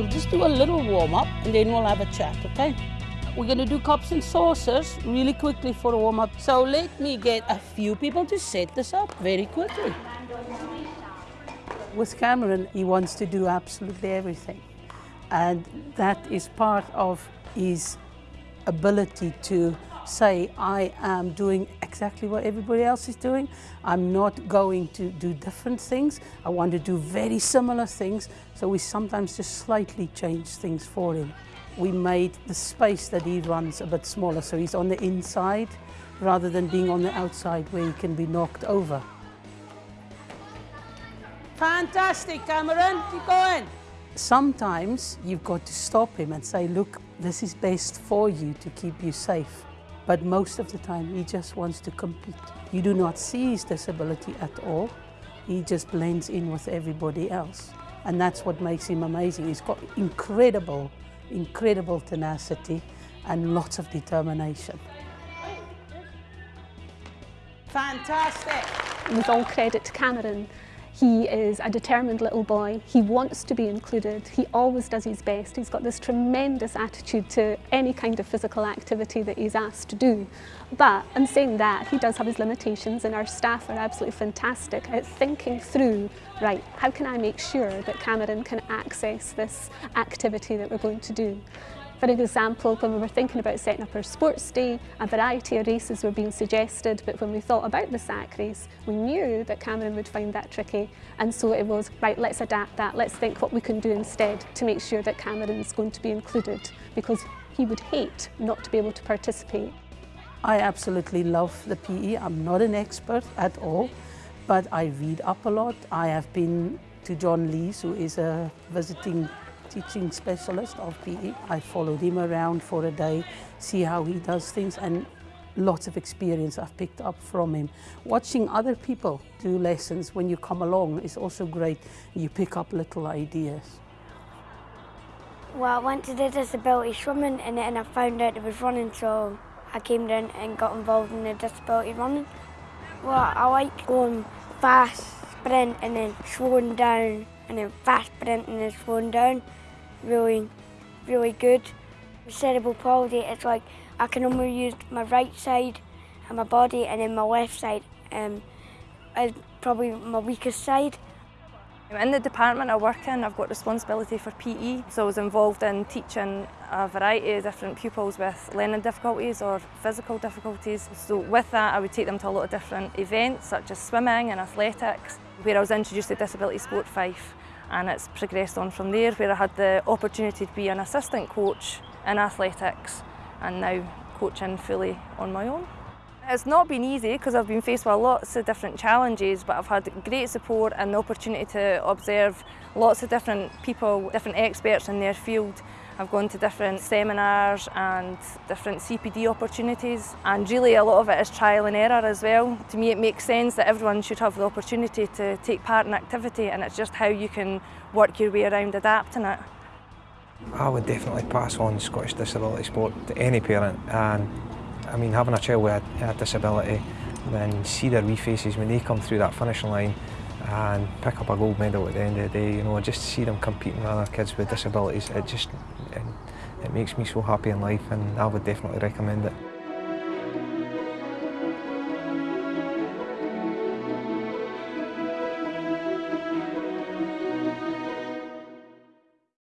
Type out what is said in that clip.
We'll just do a little warm up and then we'll have a chat, okay? We're to do cups and saucers really quickly for a warm up. So let me get a few people to set this up very quickly. With Cameron, he wants to do absolutely everything. And that is part of his ability to say, I am doing exactly what everybody else is doing. I'm not going to do different things. I want to do very similar things. So we sometimes just slightly change things for him. We made the space that he runs a bit smaller, so he's on the inside rather than being on the outside where he can be knocked over. Fantastic, Cameron. Keep going. Sometimes you've got to stop him and say, look, this is best for you to keep you safe. But most of the time, he just wants to compete. You do not see his disability at all. He just blends in with everybody else. And that's what makes him amazing. He's got incredible, incredible tenacity and lots of determination. Fantastic. With all credit to Cameron, he is a determined little boy. He wants to be included. He always does his best. He's got this tremendous attitude to any kind of physical activity that he's asked to do. But in saying that, he does have his limitations and our staff are absolutely fantastic at thinking through, right, how can I make sure that Cameron can access this activity that we're going to do? For example, when we were thinking about setting up our sports day, a variety of races were being suggested, but when we thought about the sack race, we knew that Cameron would find that tricky. And so it was, right, let's adapt that, let's think what we can do instead to make sure that Cameron's going to be included, because he would hate not to be able to participate. I absolutely love the PE. I'm not an expert at all, but I read up a lot. I have been to John Lees, who is a visiting teaching specialist of PE. I followed him around for a day, see how he does things and lots of experience I've picked up from him. Watching other people do lessons when you come along is also great. You pick up little ideas. Well, I went to the disability swimming and then I found out it was running so I came down and got involved in the disability running. Well, I like going fast, sprint and then slowing down and then fast and then slowing down really, really good. Cerebral palsy, it's like I can only use my right side and my body and then my left side um, is probably my weakest side. In the department I work in, I've got responsibility for PE, so I was involved in teaching a variety of different pupils with learning difficulties or physical difficulties. So with that, I would take them to a lot of different events, such as swimming and athletics, where I was introduced to disability sport Fife and it's progressed on from there where I had the opportunity to be an assistant coach in athletics and now coaching fully on my own. It's not been easy because I've been faced with lots of different challenges but I've had great support and the opportunity to observe lots of different people, different experts in their field I've gone to different seminars and different CPD opportunities and really a lot of it is trial and error as well. To me it makes sense that everyone should have the opportunity to take part in activity and it's just how you can work your way around adapting it. I would definitely pass on Scottish disability sport to any parent and I mean having a child with a, disability then see their wee faces when they come through that finishing line and pick up a gold medal at the end of the day. You know, just to see them competing with other kids with disabilities, it just it, it makes me so happy in life and I would definitely recommend it.